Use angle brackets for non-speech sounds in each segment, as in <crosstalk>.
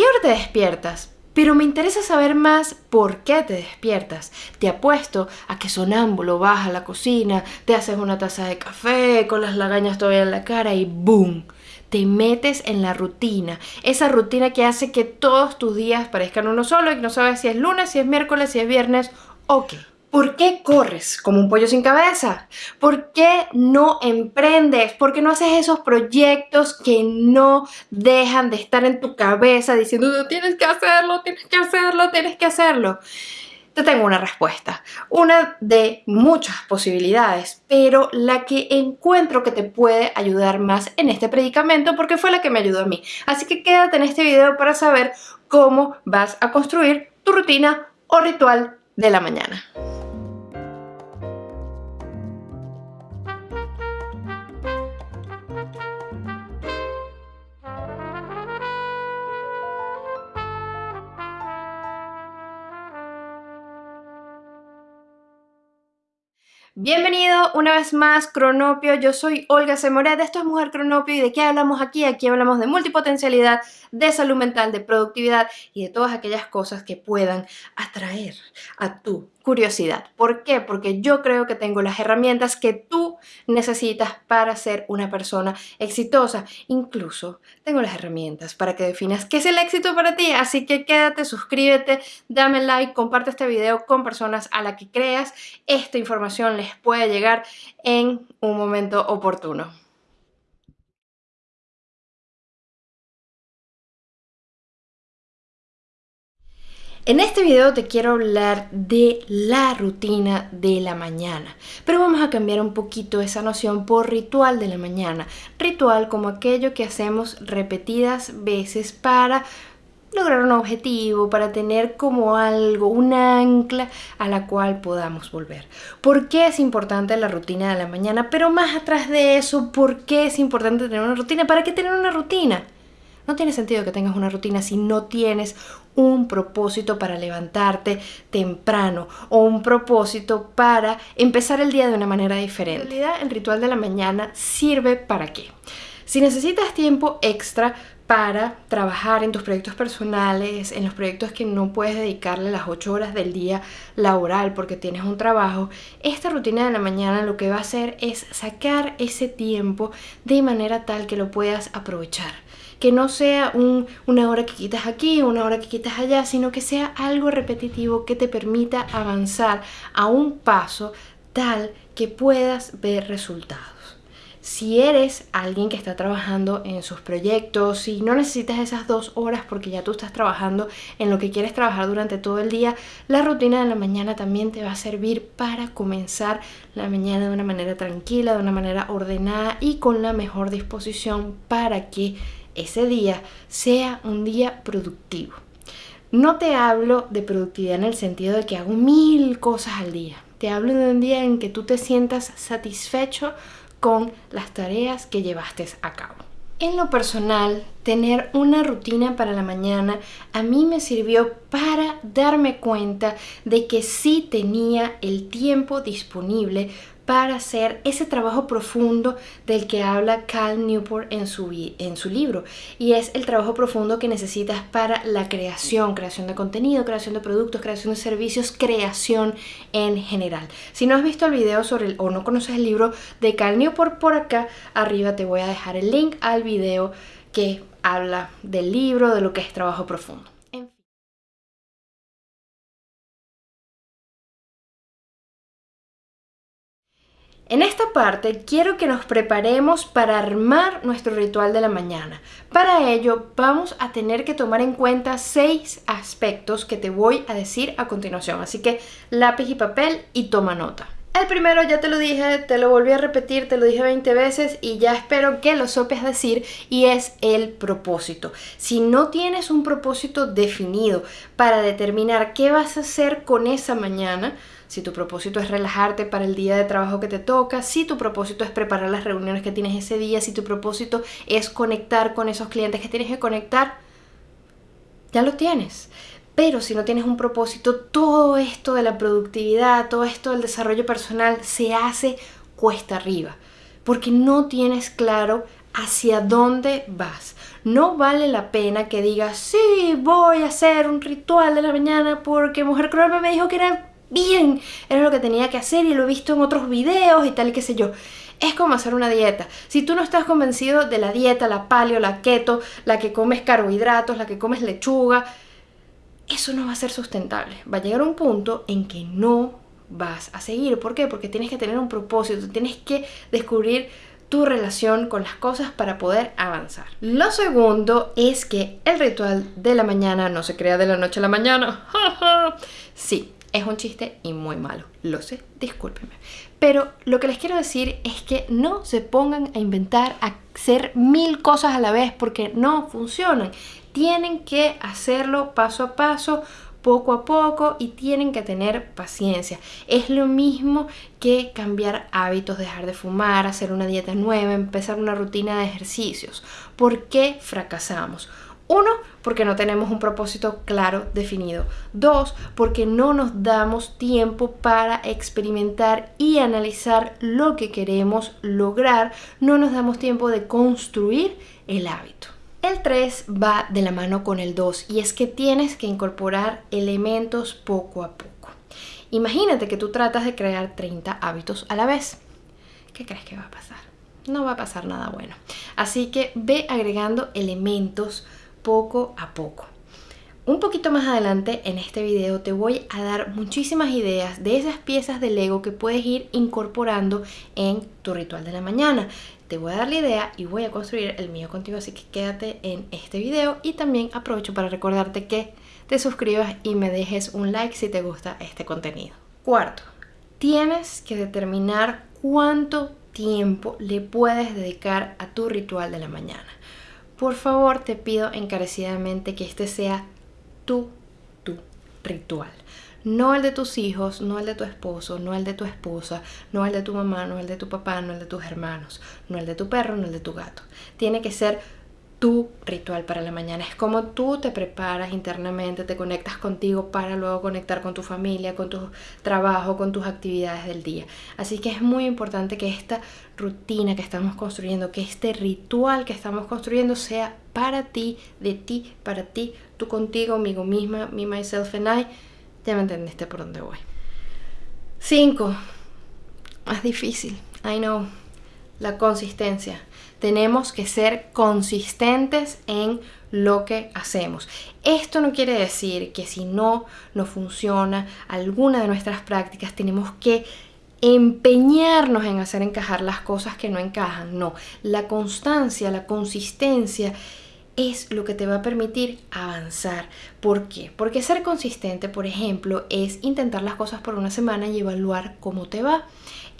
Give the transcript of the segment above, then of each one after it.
qué te despiertas? Pero me interesa saber más por qué te despiertas. Te apuesto a que sonámbulo vas a la cocina, te haces una taza de café con las lagañas todavía en la cara y ¡boom! Te metes en la rutina, esa rutina que hace que todos tus días parezcan uno solo y no sabes si es lunes, si es miércoles, si es viernes o qué. ¿Por qué corres como un pollo sin cabeza? ¿Por qué no emprendes? ¿Por qué no haces esos proyectos que no dejan de estar en tu cabeza diciendo tienes que hacerlo, tienes que hacerlo, tienes que hacerlo? Te tengo una respuesta, una de muchas posibilidades, pero la que encuentro que te puede ayudar más en este predicamento porque fue la que me ayudó a mí. Así que quédate en este video para saber cómo vas a construir tu rutina o ritual de la mañana. Bienvenido una vez más Cronopio, yo soy Olga Semoret, esto es Mujer Cronopio y de qué hablamos aquí? Aquí hablamos de multipotencialidad, de salud mental, de productividad y de todas aquellas cosas que puedan atraer a tu curiosidad. ¿Por qué? Porque yo creo que tengo las herramientas que tú necesitas para ser una persona exitosa. Incluso tengo las herramientas para que definas qué es el éxito para ti. Así que quédate, suscríbete, dame like, comparte este video con personas a las que creas. Esta información les puede llegar en un momento oportuno. En este video te quiero hablar de la rutina de la mañana, pero vamos a cambiar un poquito esa noción por ritual de la mañana. Ritual como aquello que hacemos repetidas veces para lograr un objetivo, para tener como algo, un ancla a la cual podamos volver. ¿Por qué es importante la rutina de la mañana? Pero más atrás de eso, ¿por qué es importante tener una rutina? ¿Para qué tener una rutina? No tiene sentido que tengas una rutina si no tienes un propósito para levantarte temprano o un propósito para empezar el día de una manera diferente. En realidad, el ritual de la mañana sirve para qué? Si necesitas tiempo extra para trabajar en tus proyectos personales, en los proyectos que no puedes dedicarle las 8 horas del día laboral porque tienes un trabajo, esta rutina de la mañana lo que va a hacer es sacar ese tiempo de manera tal que lo puedas aprovechar que no sea una hora que quitas aquí, una hora que quitas allá, sino que sea algo repetitivo que te permita avanzar a un paso tal que puedas ver resultados. Si eres alguien que está trabajando en sus proyectos, y no necesitas esas dos horas porque ya tú estás trabajando en lo que quieres trabajar durante todo el día, la rutina de la mañana también te va a servir para comenzar la mañana de una manera tranquila, de una manera ordenada y con la mejor disposición para que ese día sea un día productivo. No te hablo de productividad en el sentido de que hago mil cosas al día. Te hablo de un día en que tú te sientas satisfecho con las tareas que llevaste a cabo. En lo personal, tener una rutina para la mañana a mí me sirvió para darme cuenta de que sí tenía el tiempo disponible para hacer ese trabajo profundo del que habla Cal Newport en su, en su libro. Y es el trabajo profundo que necesitas para la creación, creación de contenido, creación de productos, creación de servicios, creación en general. Si no has visto el video sobre el, o no conoces el libro de Cal Newport, por acá arriba te voy a dejar el link al video que habla del libro, de lo que es trabajo profundo. En esta parte quiero que nos preparemos para armar nuestro ritual de la mañana. Para ello vamos a tener que tomar en cuenta seis aspectos que te voy a decir a continuación. Así que lápiz y papel y toma nota. El primero ya te lo dije, te lo volví a repetir, te lo dije 20 veces y ya espero que lo sopes decir y es el propósito. Si no tienes un propósito definido para determinar qué vas a hacer con esa mañana, si tu propósito es relajarte para el día de trabajo que te toca, si tu propósito es preparar las reuniones que tienes ese día, si tu propósito es conectar con esos clientes que tienes que conectar, ya lo tienes. Pero si no tienes un propósito, todo esto de la productividad, todo esto del desarrollo personal se hace cuesta arriba, porque no tienes claro hacia dónde vas. No vale la pena que digas, sí, voy a hacer un ritual de la mañana porque Mujer Cruel me dijo que era bien, era lo que tenía que hacer y lo he visto en otros videos y tal qué sé yo. Es como hacer una dieta. Si tú no estás convencido de la dieta, la paleo, la keto, la que comes carbohidratos, la que comes lechuga, eso no va a ser sustentable. Va a llegar un punto en que no vas a seguir. ¿Por qué? Porque tienes que tener un propósito, tienes que descubrir tu relación con las cosas para poder avanzar. Lo segundo es que el ritual de la mañana no se crea de la noche a la mañana. <laughs> sí, es un chiste y muy malo. Lo sé, discúlpenme. Pero lo que les quiero decir es que no se pongan a inventar, a hacer mil cosas a la vez porque no funcionan. Tienen que hacerlo paso a paso, poco a poco y tienen que tener paciencia. Es lo mismo que cambiar hábitos, dejar de fumar, hacer una dieta nueva, empezar una rutina de ejercicios. ¿Por qué fracasamos? Uno, porque no tenemos un propósito claro definido. Dos, porque no nos damos tiempo para experimentar y analizar lo que queremos lograr. No nos damos tiempo de construir el hábito. El 3 va de la mano con el 2 y es que tienes que incorporar elementos poco a poco. Imagínate que tú tratas de crear 30 hábitos a la vez. ¿Qué crees que va a pasar? No va a pasar nada bueno. Así que ve agregando elementos poco a poco. Un poquito más adelante en este video te voy a dar muchísimas ideas de esas piezas de Lego que puedes ir incorporando en tu ritual de la mañana. Te voy a dar la idea y voy a construir el mío contigo, así que quédate en este video y también aprovecho para recordarte que te suscribas y me dejes un like si te gusta este contenido. Cuarto, tienes que determinar cuánto tiempo le puedes dedicar a tu ritual de la mañana. Por favor, te pido encarecidamente que este sea tu, tu ritual. No el de tus hijos, no el de tu esposo, no el de tu esposa, no el de tu mamá, no el de tu papá, no el de tus hermanos, no el de tu perro, no el de tu gato. Tiene que ser tu ritual para la mañana. Es como tú te preparas internamente, te conectas contigo para luego conectar con tu familia, con tu trabajo, con tus actividades del día. Así que es muy importante que esta rutina que estamos construyendo, que este ritual que estamos construyendo sea para ti, de ti, para ti, tú contigo, amigo misma, me, myself and I. Ya me entendiste por dónde voy. 5. Más difícil. I know. La consistencia tenemos que ser consistentes en lo que hacemos. Esto no quiere decir que si no nos funciona alguna de nuestras prácticas tenemos que empeñarnos en hacer encajar las cosas que no encajan. No, la constancia, la consistencia es lo que te va a permitir avanzar. ¿Por qué? Porque ser consistente, por ejemplo, es intentar las cosas por una semana y evaluar cómo te va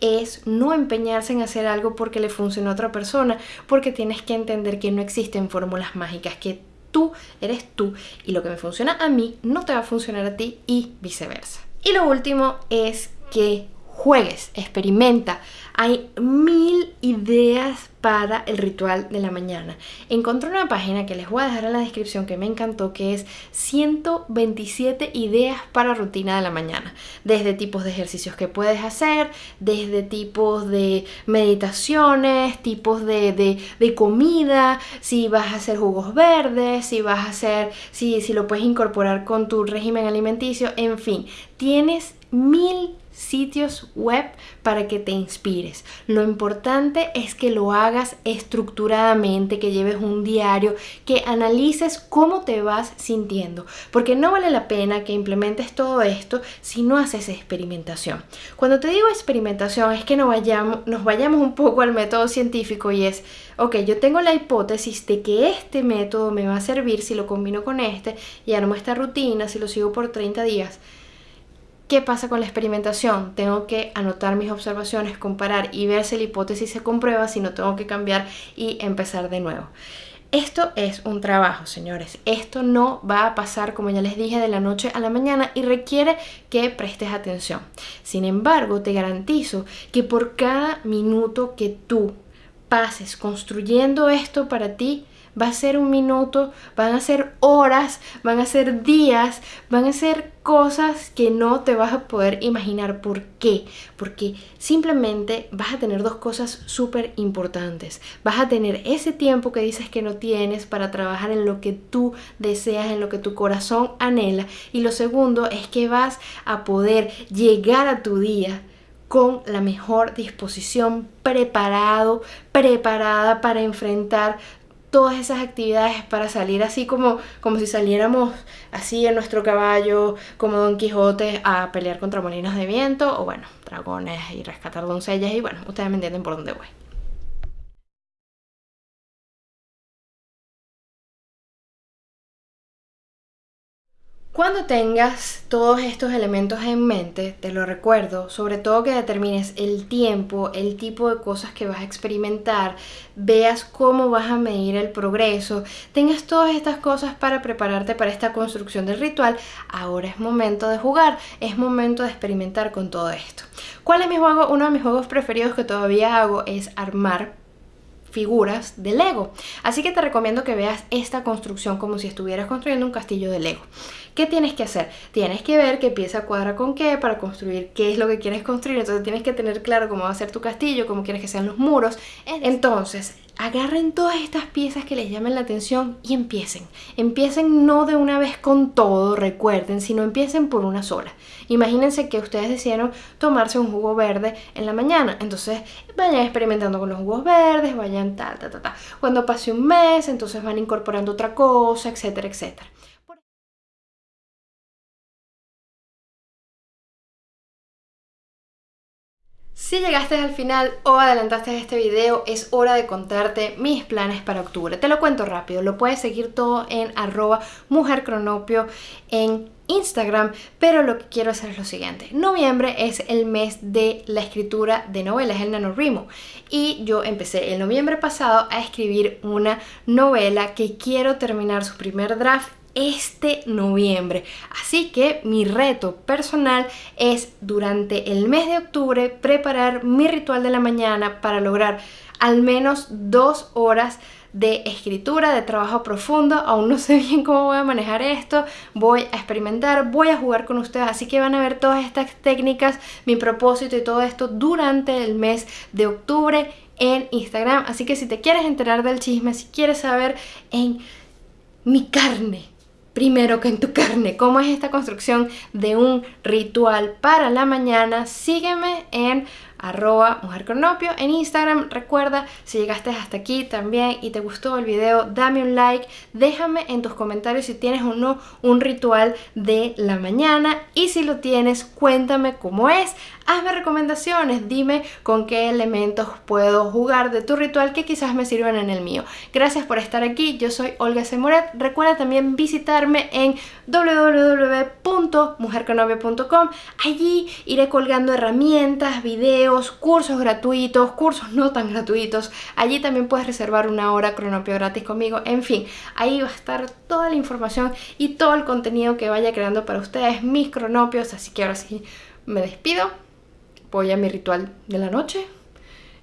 es no empeñarse en hacer algo porque le funciona a otra persona, porque tienes que entender que no existen fórmulas mágicas, que tú eres tú y lo que me funciona a mí no te va a funcionar a ti y viceversa. Y lo último es que juegues, experimenta. Hay mil ideas para el ritual de la mañana. Encontré una página que les voy a dejar en la descripción que me encantó, que es 127 ideas para rutina de la mañana. Desde tipos de ejercicios que puedes hacer, desde tipos de meditaciones, tipos de, de, comida, si vas a hacer jugos verdes, si vas a hacer, si, si lo puedes incorporar con tu régimen alimenticio, en fin, tienes mil sitios web para que te inspires. Lo importante es que lo hagas estructuradamente, que lleves un diario, que analices cómo te vas sintiendo, porque no vale la pena que implementes todo esto si no haces experimentación. Cuando te digo experimentación es que no vayamos, nos vayamos un poco al método científico y es, ok, yo tengo la hipótesis de que este método me va a servir si lo combino con este y armo esta rutina, si lo sigo por 30 días ¿Qué pasa con la experimentación? Tengo que anotar mis observaciones, comparar y ver si la hipótesis se comprueba, si no tengo que cambiar y empezar de nuevo. Esto es un trabajo, señores. Esto no va a pasar, como ya les dije, de la noche a la mañana y requiere que prestes atención. Sin embargo, te garantizo que por cada minuto que tú pases construyendo esto para ti, va a ser un minuto, van a ser horas, van a ser días, van a ser cosas que no te vas a poder imaginar. ¿Por qué? Porque simplemente vas a tener dos cosas súper importantes. Vas a tener ese tiempo que dices que no tienes para trabajar en lo que tú deseas, en lo que tu corazón anhela. Y lo segundo es que vas a poder llegar a tu día con la mejor disposición, preparado, preparada para enfrentar todas esas actividades para salir así como, como si saliéramos así en nuestro caballo, como Don Quijote, a pelear contra molinos de viento, o bueno, dragones y rescatar doncellas, y bueno, ustedes me entienden por dónde voy. Cuando tengas todos estos elementos en mente, te lo recuerdo, sobre todo que determines el tiempo, el tipo de cosas que vas a experimentar, veas cómo vas a medir el progreso, tengas todas estas cosas para prepararte para esta construcción del ritual, ahora es momento de jugar, es momento de experimentar con todo esto. ¿Cuál es mi juego? Uno de mis juegos preferidos que todavía hago es armar figuras de Lego. Así que te recomiendo que veas esta construcción como si estuvieras construyendo un castillo de Lego. ¿Qué tienes que hacer? Tienes que ver qué pieza cuadra con qué para construir qué es lo que quieres construir. Entonces tienes que tener claro cómo va a ser tu castillo, cómo quieres que sean los muros. Entonces, agarren todas estas piezas que les llamen la atención y empiecen. Empiecen no de una vez con todo, recuerden, sino empiecen por una sola. Imagínense que ustedes decidieron tomarse un jugo verde en la mañana, entonces vayan experimentando con los jugos verdes, vayan tal, tal, tal, tal. Cuando pase un mes, entonces van incorporando otra cosa, etcétera, etcétera. Si llegaste al final o adelantaste este video, es hora de contarte mis planes para octubre. Te lo cuento rápido, lo puedes seguir todo en arroba mujercronopio en Instagram, pero lo que quiero hacer es lo siguiente. Noviembre es el mes de la escritura de novelas, el NaNoWriMo. Y yo empecé el noviembre pasado a escribir una novela que quiero terminar su primer draft este noviembre. Así que mi reto personal es durante el mes de octubre preparar mi ritual de la mañana para lograr al menos dos horas de escritura, de trabajo profundo. Aún no sé <laughs> bien cómo voy a manejar esto. Voy a experimentar, voy a jugar con ustedes. Así que van a ver todas estas técnicas, mi propósito y todo esto durante el mes de octubre en Instagram. Así que si te quieres enterar del chisme, si quieres saber en mi carne primero que en tu carne. ¿Cómo es esta construcción de un ritual para la mañana? Sígueme en arroba mujercronopio en Instagram. Recuerda, si llegaste hasta aquí también y te gustó el video, dame un like, déjame en tus comentarios si tienes o no un ritual de la mañana y si lo tienes, cuéntame cómo es. Hazme recomendaciones, dime con qué elementos puedo jugar de tu ritual que quizás me sirvan en el mío. Gracias por estar aquí, yo soy Olga Semoret. Recuerda también visitarme en www.mujercronopio.com. Allí iré colgando herramientas, cursos gratuitos, cursos no tan gratuitos. Allí también puedes reservar una hora cronopio gratis conmigo. En fin, ahí va a estar toda la información y todo el contenido que vaya creando para ustedes, mis cronopios. Así que ahora sí, me despido. Voy a mi ritual de la noche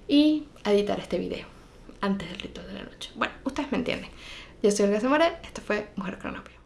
y editar este video antes del ritual de la noche. Bueno, ustedes me entienden. Yo soy Olga Zamora, esto fue Mujer Cronopio.